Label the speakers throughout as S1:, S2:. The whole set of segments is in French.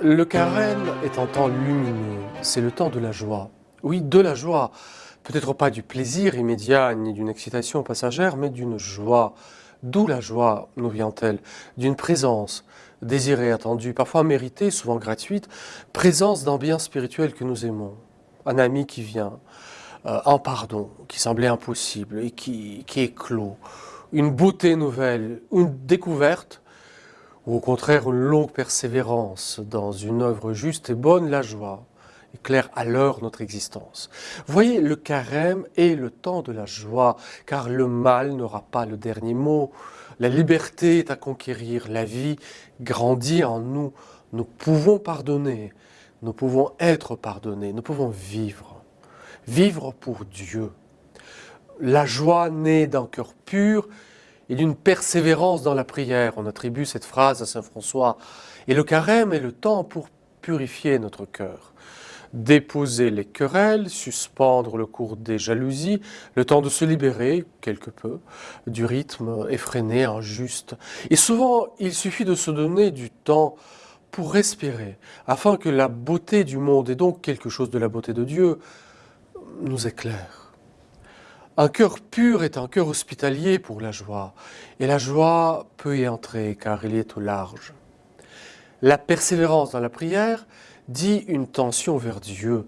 S1: Le carême est un temps lumineux, c'est le temps de la joie. Oui, de la joie. Peut-être pas du plaisir immédiat ni d'une excitation passagère, mais d'une joie. D'où la joie nous vient-elle? D'une présence désirée, attendue, parfois méritée, souvent gratuite, présence d'un bien spirituel que nous aimons. Un ami qui vient, euh, un pardon qui semblait impossible et qui, qui éclot, une beauté nouvelle, une découverte ou au contraire une longue persévérance dans une œuvre juste et bonne, la joie éclaire alors notre existence. Voyez, le carême est le temps de la joie, car le mal n'aura pas le dernier mot. La liberté est à conquérir, la vie grandit en nous. Nous pouvons pardonner, nous pouvons être pardonnés, nous pouvons vivre. Vivre pour Dieu. La joie naît d'un cœur pur et d'une persévérance dans la prière. On attribue cette phrase à Saint François. Et le carême est le temps pour purifier notre cœur. Déposer les querelles, suspendre le cours des jalousies, le temps de se libérer, quelque peu, du rythme effréné, injuste. Et souvent, il suffit de se donner du temps pour respirer, afin que la beauté du monde, et donc quelque chose de la beauté de Dieu, nous éclaire. Un cœur pur est un cœur hospitalier pour la joie, et la joie peut y entrer car il est au large. La persévérance dans la prière dit une tension vers Dieu,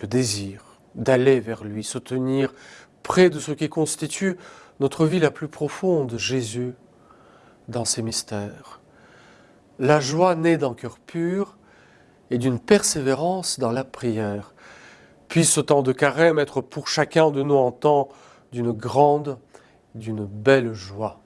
S1: le désir d'aller vers lui, se tenir près de ce qui constitue notre vie la plus profonde, Jésus, dans ses mystères. La joie naît d'un cœur pur et d'une persévérance dans la prière. Puisse ce temps de carême être pour chacun de nous en temps d'une grande, d'une belle joie.